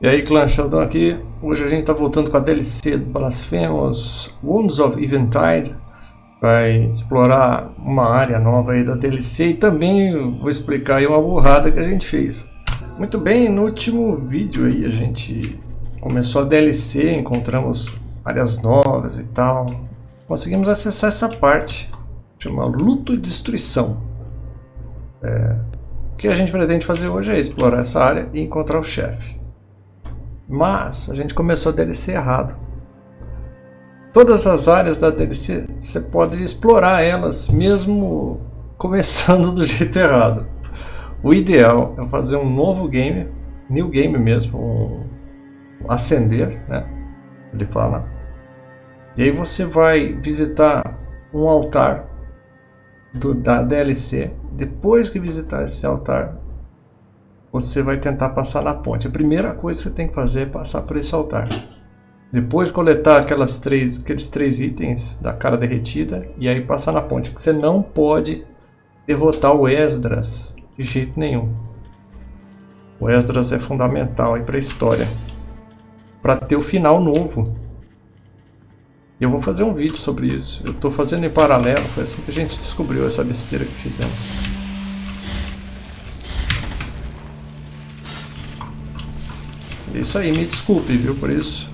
E aí clã Sheldon aqui, hoje a gente está voltando com a DLC do Blasphemous Wounds of Eventide. Vai explorar uma área nova aí da DLC e também vou explicar aí uma burrada que a gente fez. Muito bem, no último vídeo aí a gente começou a DLC, encontramos áreas novas e tal. Conseguimos acessar essa parte, chama Luto e Destruição. É, O que a gente pretende fazer hoje é explorar essa área e encontrar o chefe mas a gente começou a DLC errado. Todas as áreas da DLC você pode explorar elas mesmo começando do jeito errado. O ideal é fazer um novo game, new game mesmo, um acender, né? Ele fala. E aí você vai visitar um altar do, da DLC. Depois que visitar esse altar, você vai tentar passar na ponte. A primeira coisa que você tem que fazer é passar por esse altar. Depois coletar aquelas três, aqueles três itens da cara derretida e aí passar na ponte. Porque você não pode derrotar o Esdras de jeito nenhum. O Esdras é fundamental para a história. Para ter o final novo. Eu vou fazer um vídeo sobre isso. Eu estou fazendo em paralelo. Foi assim que a gente descobriu essa besteira que fizemos. É isso aí, me desculpe, viu, por isso.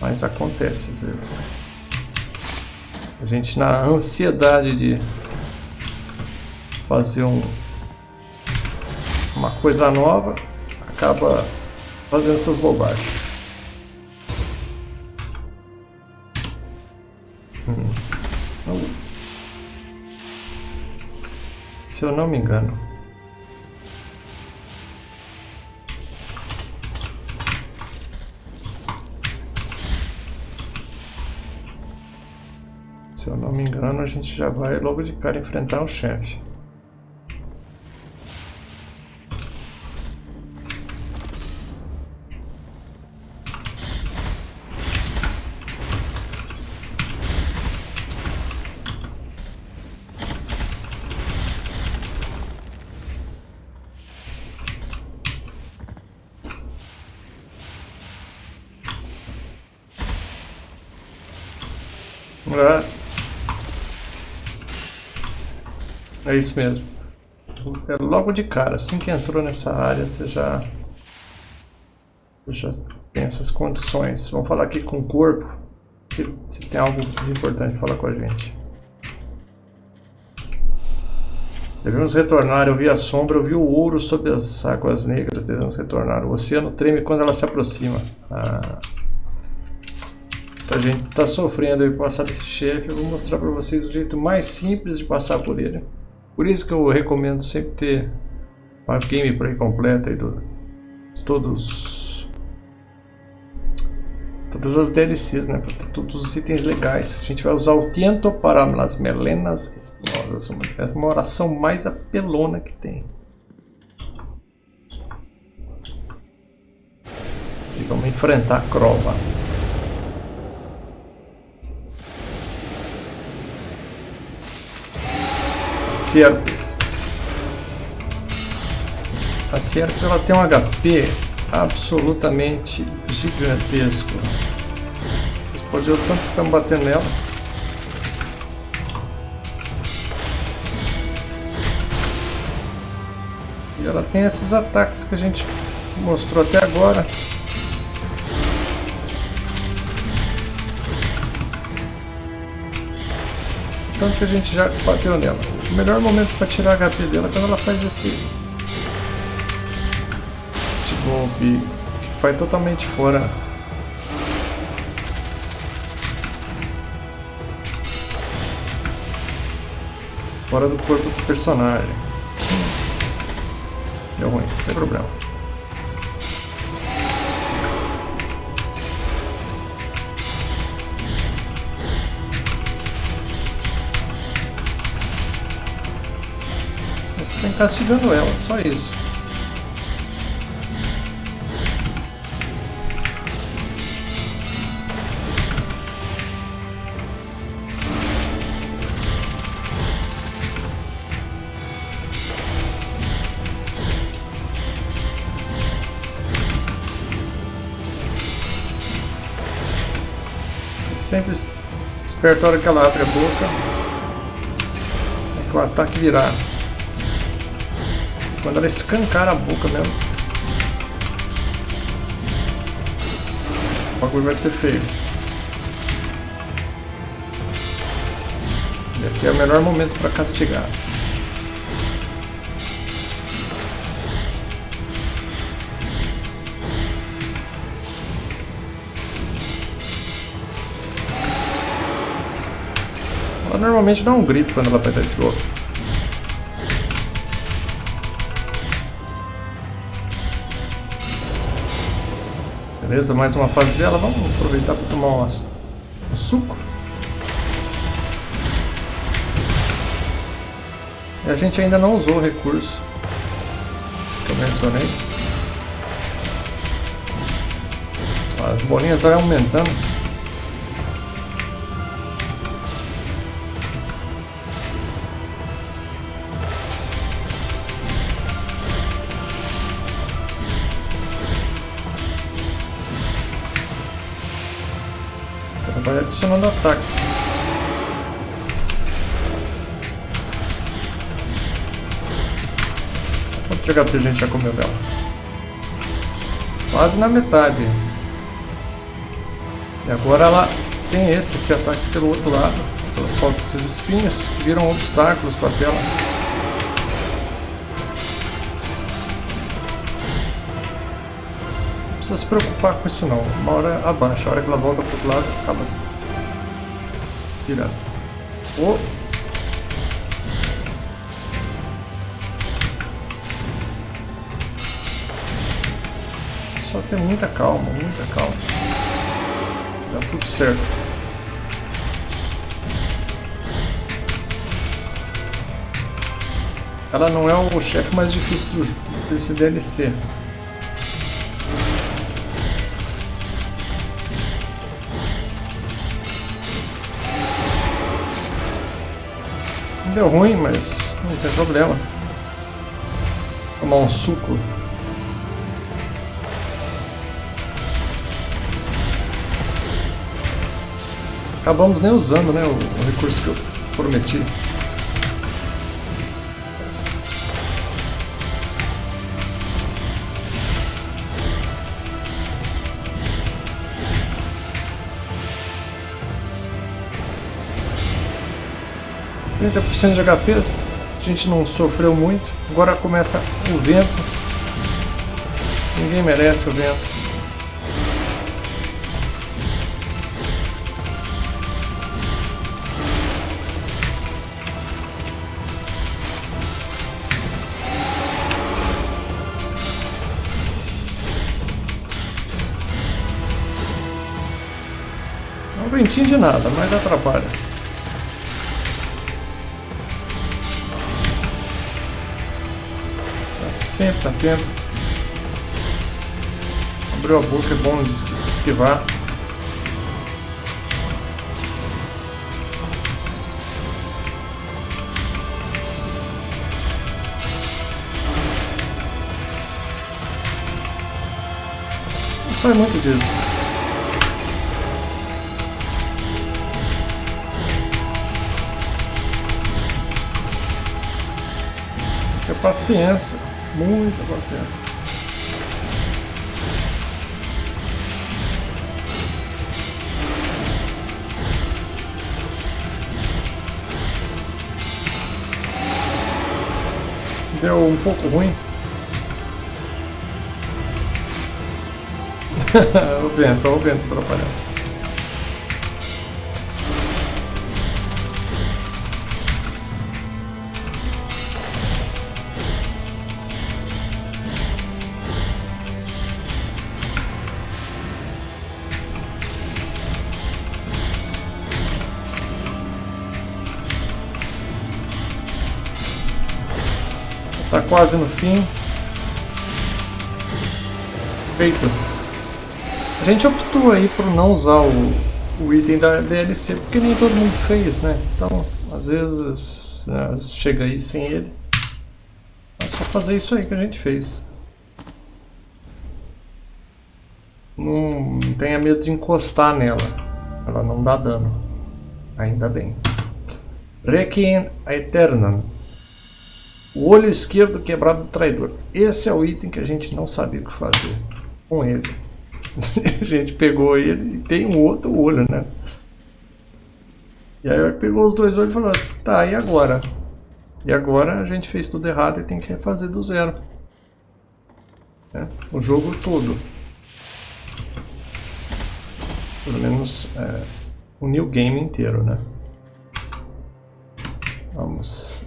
Mas acontece às vezes. A gente na ansiedade de fazer um, uma coisa nova, acaba fazendo essas bobagens. Hum. Se eu não me engano, Se eu não me engano, a gente já vai logo de cara enfrentar o chefe. É isso mesmo. É logo de cara, assim que entrou nessa área, você já, já tem essas condições. Vamos falar aqui com o corpo, se tem algo importante falar com a gente. Devemos retornar, eu vi a sombra, eu vi o ouro sob as águas negras, devemos retornar. O oceano treme quando ela se aproxima. Ah, a gente está sofrendo aí passar desse chefe, eu vou mostrar para vocês o jeito mais simples de passar por ele. Por isso que eu recomendo sempre ter uma gameplay completa aí do todos todas as DLCs, né? Todos os itens legais. A gente vai usar o tiento para as melenas espinhosas. É uma oração mais apelona que tem. E vamos enfrentar a Crova. Serpes. A ela tem um HP absolutamente gigantesco. Vocês podem ver o tanto que estamos batendo nela. E ela tem esses ataques que a gente mostrou até agora. Tanto que a gente já bateu nela. O melhor momento para tirar HP dela é quando ela faz esse, esse golpe que vai totalmente fora fora do corpo do personagem. Deu ruim, não tem problema. castigando ela, só isso. Sempre esperto a hora que ela abre a boca, é que o ataque virado. Quando ela escancar a boca mesmo. O bagulho vai ser feio. E aqui é o melhor momento para castigar. Ela normalmente dá um grito quando ela dar esse golpe. Beleza, mais uma fase dela. Vamos aproveitar para tomar um, um suco. E a gente ainda não usou o recurso que eu mencionei. As bolinhas vão aumentando. Vai adicionando ataque. Quanto de HP a gente já comeu dela? Quase na metade. E agora ela tem esse que ataca pelo outro lado. Ela solta esses espinhos que viram obstáculos para a tela. Precisa se preocupar com isso não. Uma hora abaixa, a hora que ela volta pro outro lado, acaba virando. Oh. Só ter muita calma, muita calma. Dá tudo certo. Ela não é o chefe mais difícil do, desse DLC. Deu ruim, mas não tem problema. Tomar um suco. Acabamos nem usando né, o, o recurso que eu prometi. Trinta por cento de HP, a gente não sofreu muito. Agora começa o vento. Ninguém merece o vento. Não ventinho de nada, mas atrapalha. Tá sempre atento. Abriu a boca, é bom esquivar. Não sai muito disso. paciência, muita paciência. Deu um pouco ruim. o vento, o vento atrapalhando. Está quase no fim. Feito. A gente optou aí por não usar o, o item da DLC, porque nem todo mundo fez, né? Então, às vezes, né, chega aí sem ele. É só fazer isso aí que a gente fez. Não tenha medo de encostar nela. Ela não dá dano. Ainda bem. Requiem Aeternam. O olho esquerdo quebrado do traidor. Esse é o item que a gente não sabia o que fazer com ele. a gente pegou ele e tem um outro olho, né? E aí pegou os dois olhos e falou assim, tá, e agora? E agora a gente fez tudo errado e tem que refazer do zero. É, o jogo todo. Pelo menos é, o new game inteiro, né? Vamos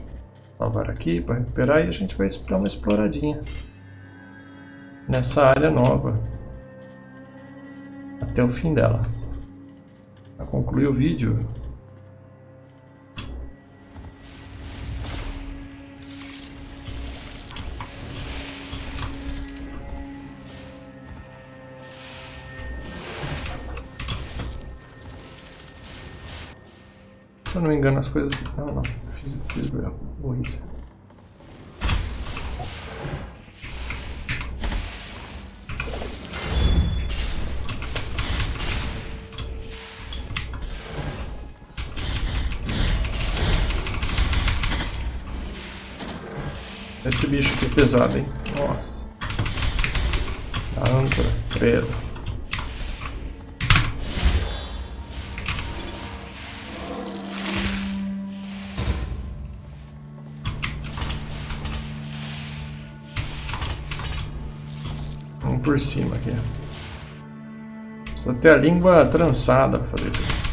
salvar aqui para recuperar e a gente vai dar uma exploradinha nessa área nova até o fim dela. Para concluir o vídeo, Se eu não me engano as coisas... Não, não. Fiz, fiz burrice. Esse bicho aqui é pesado, hein? Nossa. Âncora, preto. Por cima aqui. Precisa ter a língua trançada para fazer isso.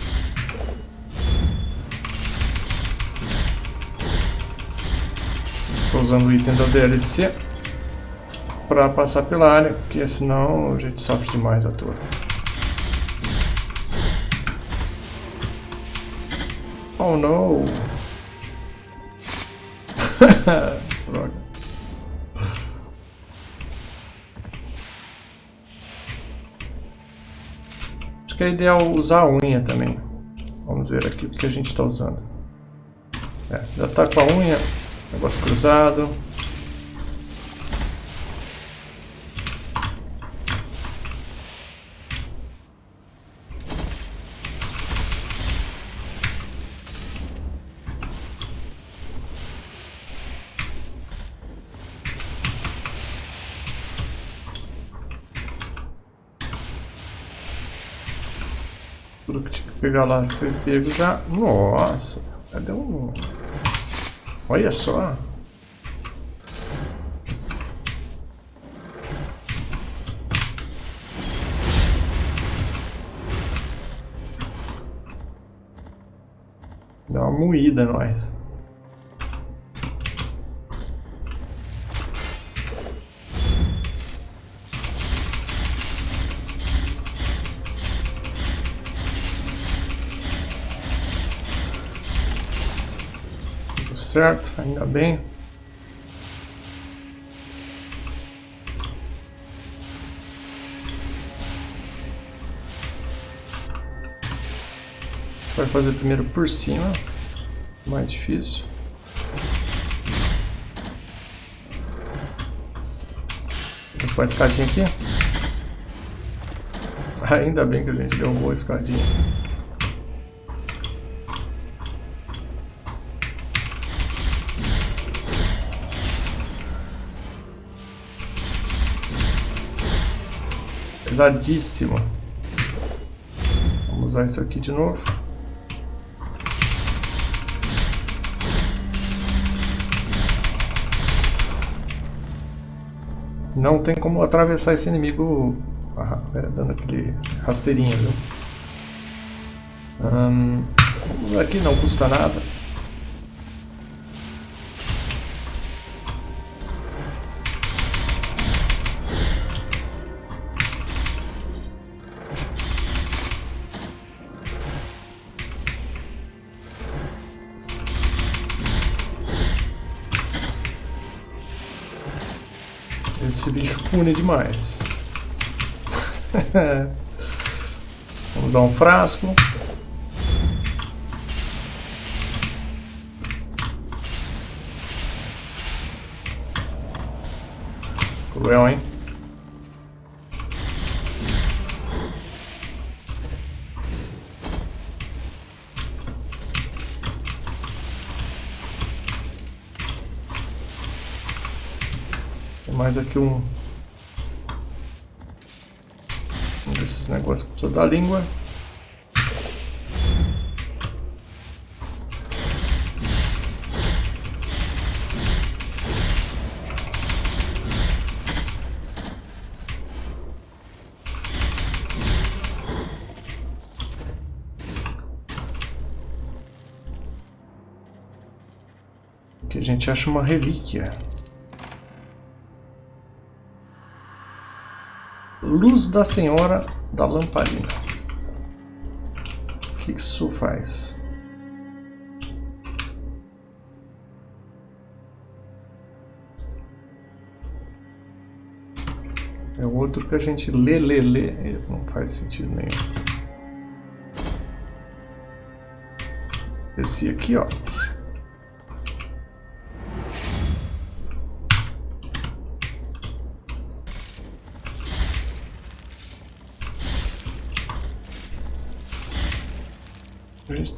Estou usando o item da DLC para passar pela área, porque senão a gente sofre demais a toa. Oh no! Droga. Que é ideal usar a unha também. Vamos ver aqui o que a gente está usando. É, já está com a unha, negócio cruzado. Pegar lá foi pego já. Nossa, cadê. Olha só. Dá uma moída nós. Certo, ainda bem. Vai fazer primeiro por cima, mais difícil. Vou pôr a escadinha aqui. Ainda bem que a gente uma boa escadinha. Pesadíssimo. Vamos usar isso aqui de novo. Não tem como atravessar esse inimigo ah, dando aquele rasteirinho, viu? Hum, aqui, não custa nada. Esse bicho pune demais. Vamos usar um frasco. Cruel, hein? Mais aqui um... Um desses negócios que precisa da língua. Aqui a gente acha uma relíquia. Luz da Senhora da Lamparina. O que isso faz? É outro que a gente lê, lê, lê. Não faz sentido nenhum. Esse aqui, ó.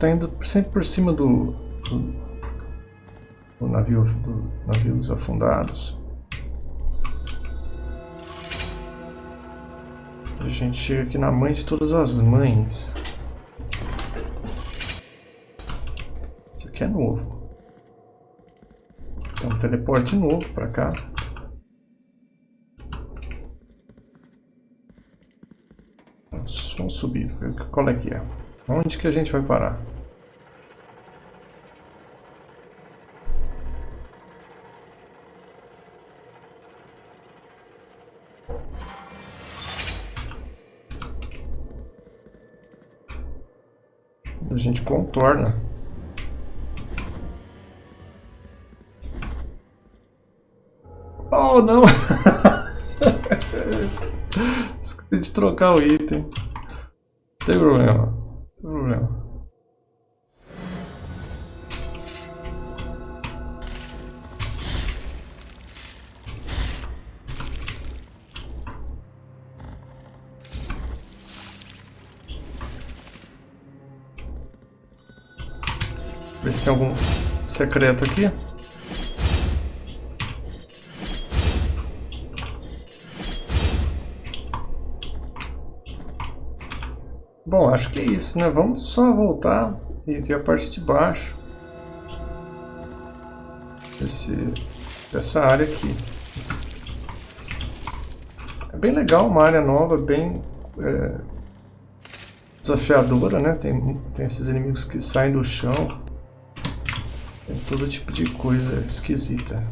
Está indo sempre por cima do, do, do navio do navio dos afundados. A gente chega aqui na mãe de todas as mães. Isso aqui é novo. Um teleporte novo para cá. Vamos subir, qual é que é. Onde que a gente vai parar? Contorna. Oh, não! Esqueci de trocar o item. Não tem problema problema. Ver se tem algum secreto aqui. Bom, acho que é isso, né? Vamos só voltar e ver a parte de baixo. Esse, dessa área aqui. É bem legal, uma área nova, bem é, desafiadora, né? Tem, tem esses inimigos que saem do chão. Todo tipo de coisa esquisita.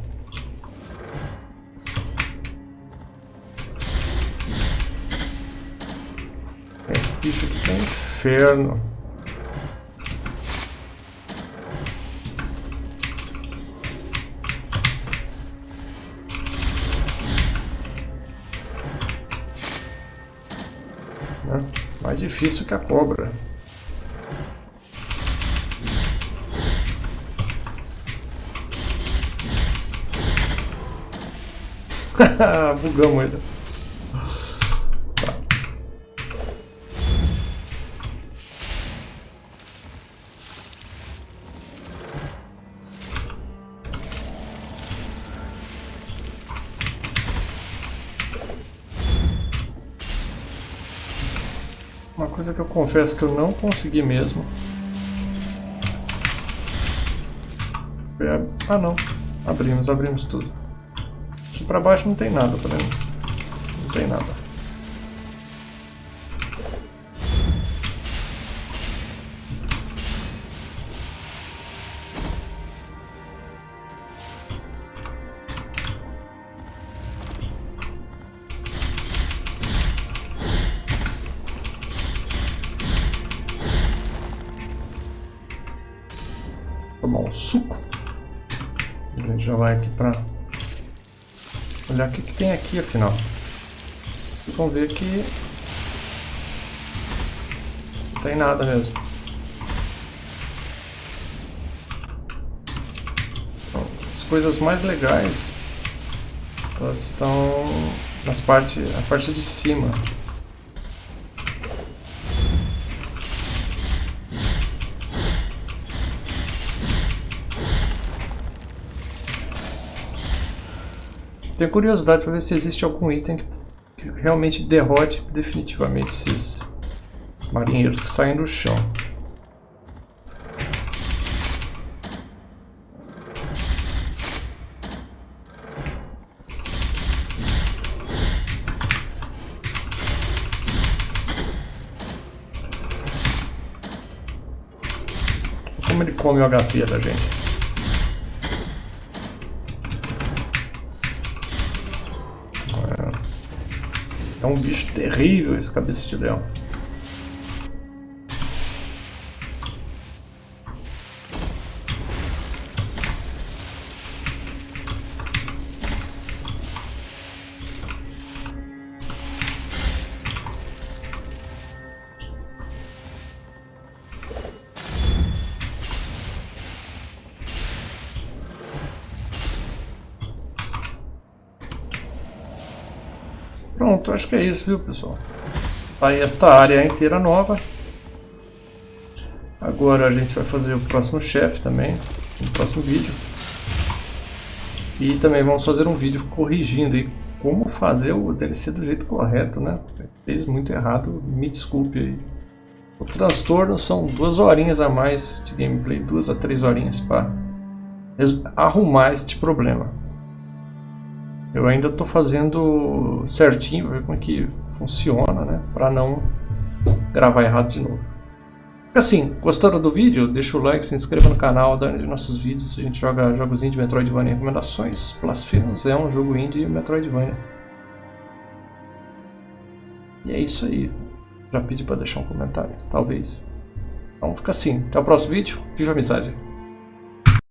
bicho aqui é um inferno. Né? Mais difícil que a cobra. Bugamos ainda. coisa que eu confesso que eu não consegui mesmo. Ah não, abrimos, abrimos tudo. Pra baixo não tem nada pra mim. Não tem nada. tomar um suco. A gente já vai aqui para olhar o que, que tem aqui afinal. Vocês vão ver que não tem nada mesmo. Então, as coisas mais legais elas estão nas parte, a parte de cima. Tenho curiosidade para ver se existe algum item que realmente derrote definitivamente esses marinheiros que saem do chão. Como ele come o HP da gente. É um bicho terrível esse cabeça de leão. Que é isso, viu pessoal? Tá aí esta área inteira nova. Agora a gente vai fazer o próximo chefe também, no próximo vídeo. E também vamos fazer um vídeo corrigindo aí como fazer o DLC do jeito correto, né? Fez muito errado, me desculpe aí. O transtorno são duas horinhas a mais de gameplay, duas a três horinhas para arrumar este problema. Eu ainda estou fazendo certinho, ver como é que funciona, né? Para não gravar errado de novo. Assim, gostaram do vídeo? Deixa o like, se inscreva no canal, dá de nossos vídeos. A gente joga jogos indie Metroidvania recomendações. Blasphemous é um jogo indie Metroidvania. E é isso aí. Já pedi para deixar um comentário, talvez. Então fica assim. Até o próximo vídeo. Viva a amizade!